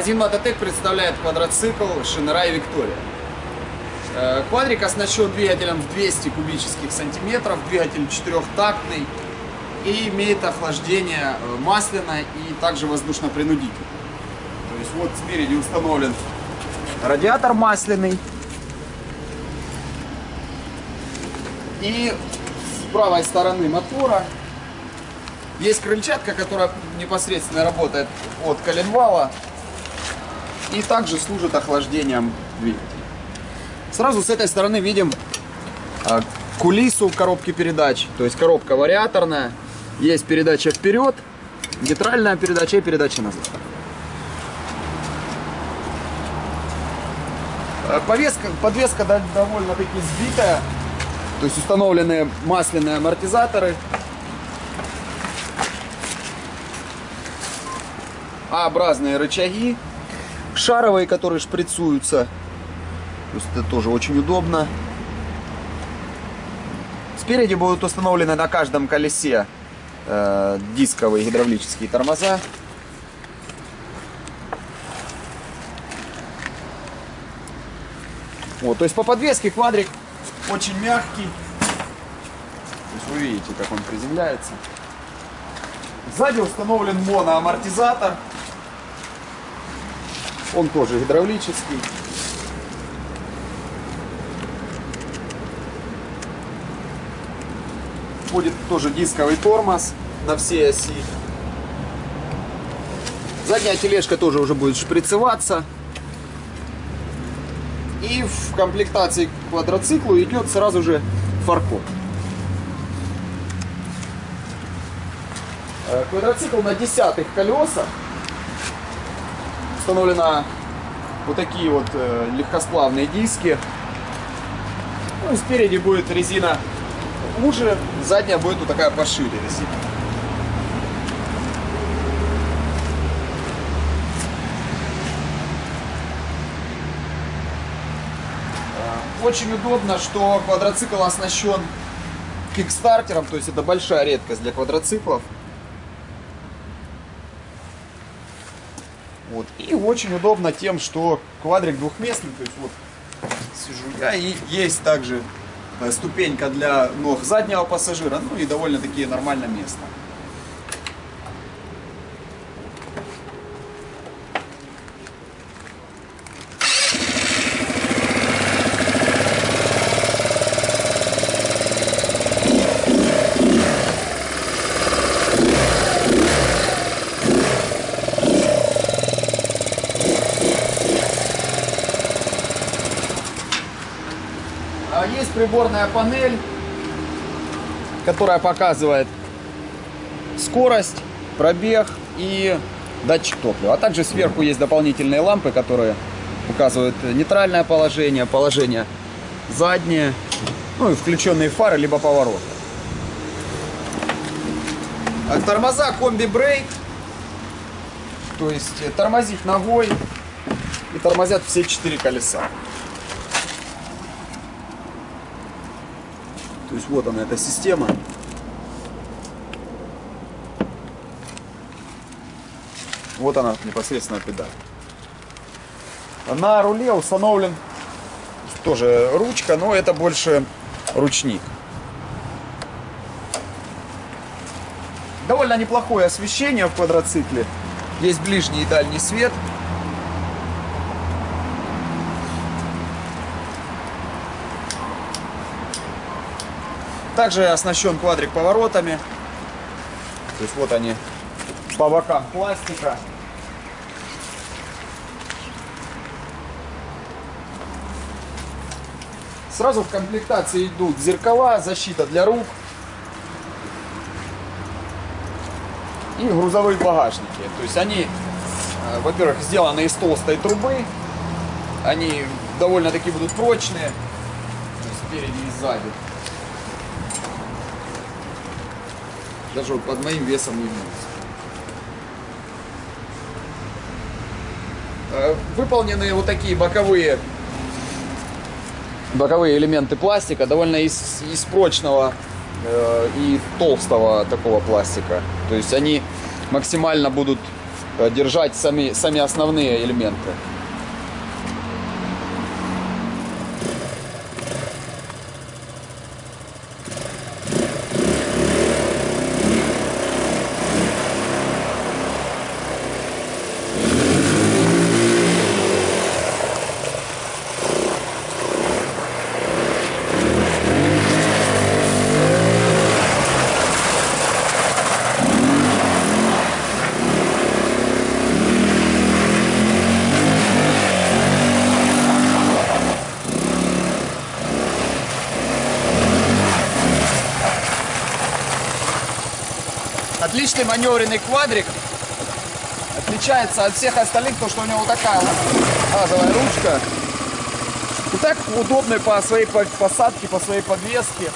Магазин Мототек представляет квадроцикл Шинерай Виктория. Э, квадрик оснащен двигателем в 200 кубических сантиметров, двигатель четырехтактный и имеет охлаждение э, масляное и также воздушно-принудительное. То есть вот спереди установлен радиатор масляный. И с правой стороны мотора есть крыльчатка, которая непосредственно работает от коленвала и также служит охлаждением двигателя. Сразу с этой стороны видим а, кулису коробки передач, то есть коробка вариаторная, есть передача вперед, нейтральная передача и передача назад. А, повеска, подвеска довольно-таки сбитая, то есть установлены масляные амортизаторы. А-образные рычаги, шаровые, которые шприцуются. То есть это тоже очень удобно. Спереди будут установлены на каждом колесе э, дисковые гидравлические тормоза. Вот, то есть по подвеске квадрик очень мягкий. То есть вы видите, как он приземляется. Сзади установлен моноамортизатор. Он тоже гидравлический. Будет тоже дисковый тормоз на всей оси. Задняя тележка тоже уже будет шприцеваться. И в комплектации к квадроциклу идет сразу же фаркоп. Э, квадроцикл на десятых колесах установлена вот такие вот э, легкосплавные диски. Ну, спереди будет резина уже, задняя будет вот такая пошире резина. Э, очень удобно, что квадроцикл оснащен кикстартером, то есть это большая редкость для квадроциклов. Вот. И очень удобно тем, что квадрик двухместный, то есть вот сижу я, и есть также э, ступенька для ног заднего пассажира, ну и довольно-таки нормально место. А есть приборная панель, которая показывает скорость, пробег и датчик топлива. А также сверху есть дополнительные лампы, которые указывают нейтральное положение, положение заднее, ну и включенные фары, либо повороты. А тормоза комби-брейк, то есть тормозить ногой и тормозят все четыре колеса. Есть вот она, эта система. Вот она непосредственно педаль. На руле установлен тоже ручка, но это больше ручник. Довольно неплохое освещение в квадроцикле. Есть ближний и дальний свет. Также оснащен квадрик поворотами. То есть вот они по бокам пластика. Сразу в комплектации идут зеркала, защита для рук и грузовые багажники. То есть они, э, во-первых, сделаны из толстой трубы, они довольно-таки будут прочные, спереди и сзади. Даже под моим весом не мнется. Э, выполнены вот такие боковые боковые элементы пластика, довольно из, из прочного э, и толстого такого пластика. То есть они максимально будут э, держать сами, сами основные элементы. Отличный маневренный квадрик. Отличается от всех остальных, то что у него такая газовая ручка. И так удобный по своей по- посадке, по своей подвеске.